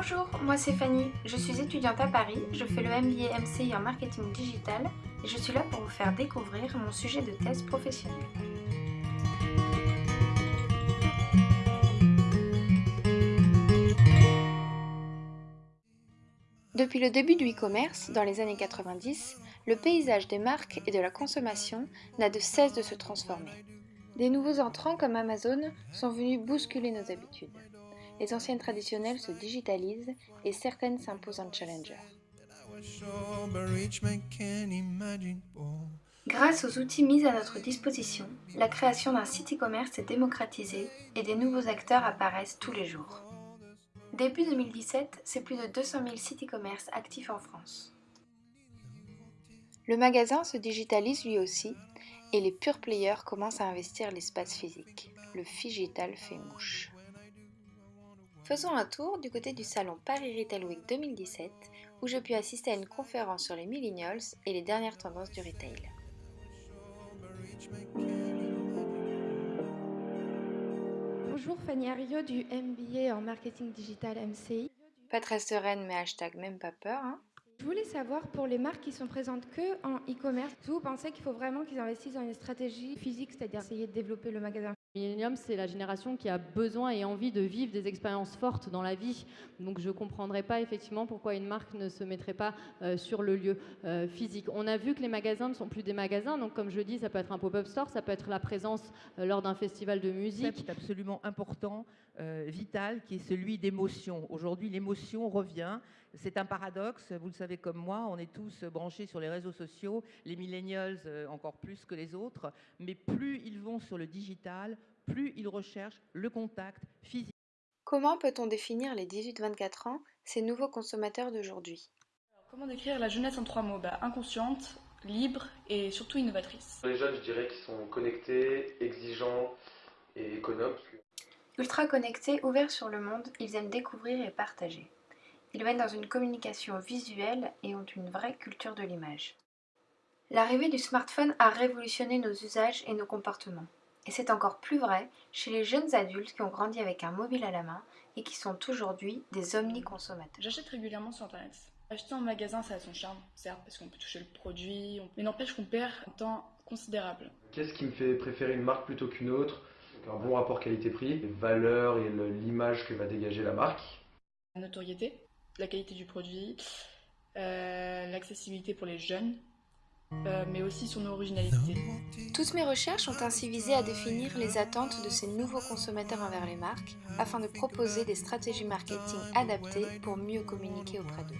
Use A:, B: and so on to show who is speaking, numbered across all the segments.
A: Bonjour, moi c'est Fanny, je suis étudiante à Paris, je fais le MBA MCI en marketing digital et je suis là pour vous faire découvrir mon sujet de thèse professionnelle. Depuis le début du e-commerce, dans les années 90, le paysage des marques et de la consommation n'a de cesse de se transformer. Des nouveaux entrants comme Amazon sont venus bousculer nos habitudes. Les anciennes traditionnelles se digitalisent et certaines s'imposent en challenger. Grâce aux outils mis à notre disposition, la création d'un site e-commerce est démocratisée et des nouveaux acteurs apparaissent tous les jours. Début 2017, c'est plus de 200 000 sites e-commerce actifs en France. Le magasin se digitalise lui aussi et les pure players commencent à investir l'espace physique. Le Figital fait mouche. Faisons un tour du côté du salon Paris Retail Week 2017 où je puis assister à une conférence sur les millennials et les dernières tendances du retail.
B: Bonjour Fanny Ario du MBA en marketing digital MCI.
A: Pas très sereine mais hashtag même pas peur. Hein.
B: Je voulais savoir pour les marques qui sont présentes que en e-commerce, vous pensez qu'il faut vraiment qu'ils investissent dans une stratégie physique, c'est-à-dire essayer de développer le magasin
C: Millennium, c'est la génération qui a besoin et envie de vivre des expériences fortes dans la vie. Donc je ne comprendrais pas effectivement pourquoi une marque ne se mettrait pas euh, sur le lieu euh, physique. On a vu que les magasins ne sont plus des magasins. Donc comme je dis, ça peut être un pop-up store, ça peut être la présence euh, lors d'un festival de musique.
D: C'est absolument important, vital, qui est celui d'émotion. Aujourd'hui, l'émotion revient. C'est un paradoxe. Vous le savez comme moi, on est tous branchés sur les réseaux sociaux, les millennials encore plus que les autres. Mais plus ils vont sur le digital, plus ils recherchent le contact physique.
A: Comment peut-on définir les 18-24 ans, ces nouveaux consommateurs d'aujourd'hui?
E: Comment décrire la jeunesse en trois mots? Bah, Inconsciente, libre et surtout innovatrice.
F: Les jeunes, je dirais qu'ils sont connectés, exigeants et économes.
A: Ultra connectés, ouverts sur le monde, ils aiment découvrir et partager. Ils mènent dans une communication visuelle et ont une vraie culture de l'image. L'arrivée du smartphone a révolutionné nos usages et nos comportements. Et c'est encore plus vrai chez les jeunes adultes qui ont grandi avec un mobile à la main et qui sont aujourd'hui des omniconsommateurs.
E: J'achète régulièrement sur Internet. Acheter en magasin, ça a son charme, certes, parce qu'on peut toucher le produit, mais n'empêche qu'on perd un temps considérable.
F: Qu'est-ce qui me fait préférer une marque plutôt qu'une autre? Un bon rapport qualité-prix, les valeurs et l'image que va dégager la marque.
E: La notoriété, la qualité du produit, euh, l'accessibilité pour les jeunes, euh, mais aussi son originalité.
A: Toutes mes recherches ont ainsi visé à définir les attentes de ces nouveaux consommateurs envers les marques, afin de proposer des stratégies marketing adaptées pour mieux communiquer auprès d'eux.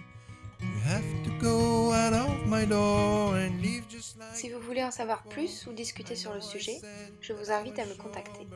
A: Si vous voulez en savoir plus ou discuter sur le sujet, je vous invite à me contacter.